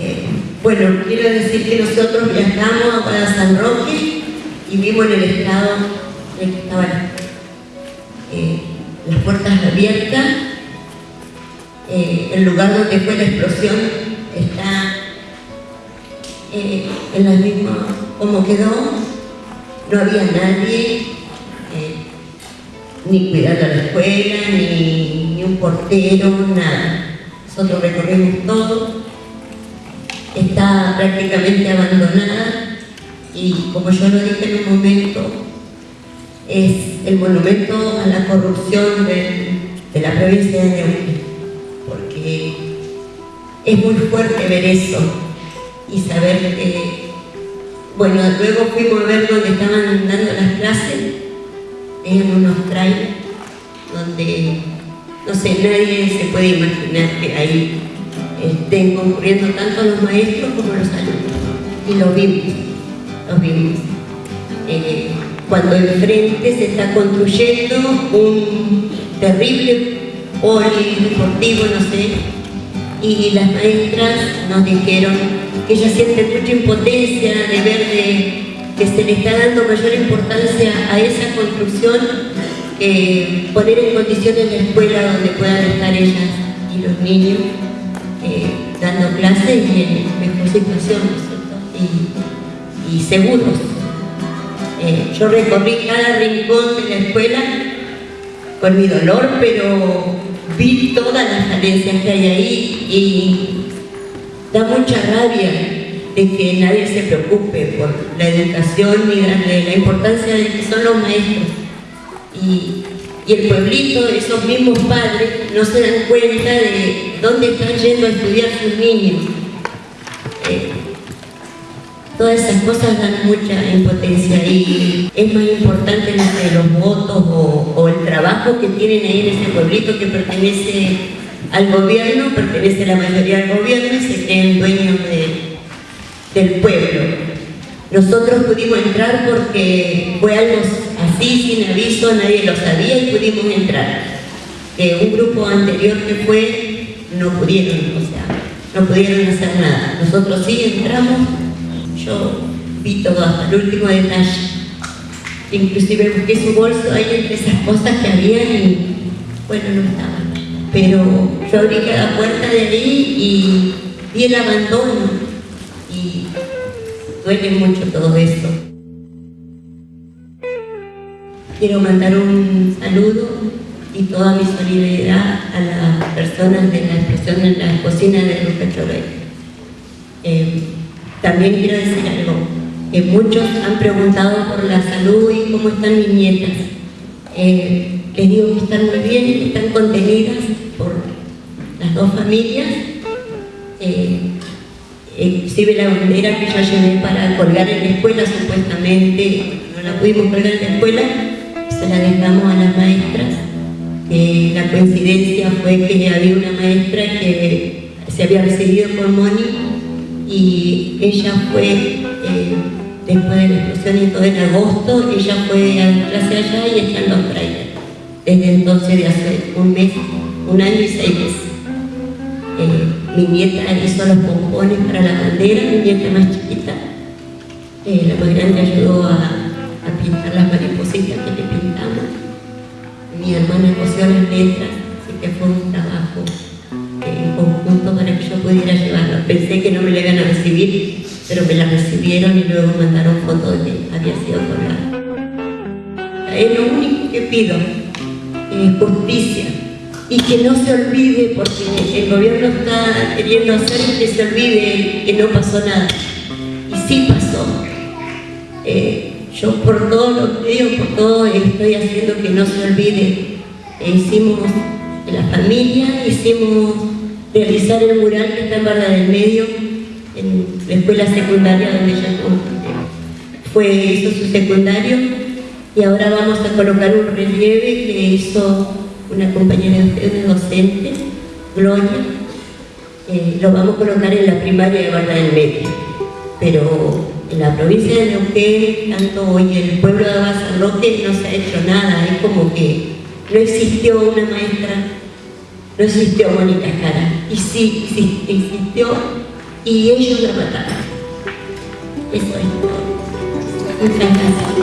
Eh, bueno, quiero decir que nosotros viajamos a San Roque y vimos en el estado en que estaban eh, las puertas abiertas. Eh, el lugar donde fue la explosión está en la misma como quedó. No había nadie, ni cuidando la escuela, ni, ni un portero, nada. Nosotros recorrimos todo está prácticamente abandonada y como yo lo dije en un momento, es el monumento a la corrupción de, la provincia de Neuquén, porque es muy fuerte ver eso y saber que, bueno, luego fuimos a ver donde estaban dando las clases, en unos trailers, donde, no sé, nadie se puede imaginar que ahí estén concurriendo tanto los maestros como los alumnos. Y lo vimos, lo vimos. Eh, cuando enfrente se está construyendo un terrible polideportivo, no sé, y las maestras nos dijeron que ellas sienten mucha impotencia de ver que se le está dando mayor importancia a esa construcción que poner en condiciones la escuela donde puedan estar ellas y los niños dando clases y en mejor situación, Y, y seguros. Eh, yo recorrí cada rincón de la escuela con mi dolor, pero vi todas las falencias que hay ahí y da mucha rabia de que nadie se preocupe por la educación ni darle la importancia de que son los maestros. Y y el pueblito, esos mismos padres, no se dan cuenta de dónde están yendo a estudiar sus niños. Eh, todas esas cosas dan mucha impotencia y es más importante los votos o, el trabajo que tienen ahí en ese pueblito que pertenece al gobierno, pertenece la mayoría al gobierno y se creen dueños del pueblo. Nosotros pudimos entrar porque fue algo así, sin aviso, nadie lo sabía y pudimos entrar. un grupo anterior que fue, no pudieron, o sea, no pudieron hacer nada. Nosotros sí entramos, yo vi todo hasta el último detalle. Inclusive busqué su bolso ahí entre esas cosas que había y, bueno, no estaban. Pero yo abrí cada puerta de ahí y vi el abandono duele mucho todo esto. Quiero mandar un saludo y toda mi solidaridad a las personas de la expresión en la cocina de Luca eh, también quiero decir algo, que muchos han preguntado por la salud y cómo están mis nietas. Eh, les digo que están muy bien, que están contenidas por las dos familias. Eh, la bandera que yo llevé para colgar en la escuela, supuestamente no la pudimos colgar en la escuela, se la dejamos a las maestras. la coincidencia fue que había una maestra que se había recibido por Moni y ella fue, eh, después de la explosión y todo en agosto, ella fue a la clase allá y está en los trailers. Desde entonces, de hace un mes, un año y seis meses. Eh, mi nieta hizo los pompones para la bandera, mi nieta más chiquita. Eh, la más grande ayudó a, pintar las Mi hermana cosió las letras, así que fue un trabajo eh, en conjunto para que yo pudiera llevarlo. Pensé que no me la iban a recibir, pero me la recibieron y luego mandaron fotos de que había sido colgada. Es lo único que pido, justicia y que no se olvide, porque el gobierno está queriendo hacer que se olvide que no pasó nada. Y sí pasó. Eh, yo por todo lo que digo, por todo estoy haciendo que no se olvide. Eh, hicimos la familia, hicimos realizar el mural que está en Barra del Medio, en la escuela secundaria donde ella fue, hizo su secundario, y ahora vamos a colocar un relieve que hizo una compañera de docente, Gloria, eh, lo vamos a colocar en la primaria de Barra del Medio. Pero en la provincia de Neuquén, tanto hoy en el pueblo de Roque no se ha hecho nada, es como que no existió una maestra, no existió Mónica Jara, y sí existió, y ellos la mataron. Eso es todo. Muchas gracias.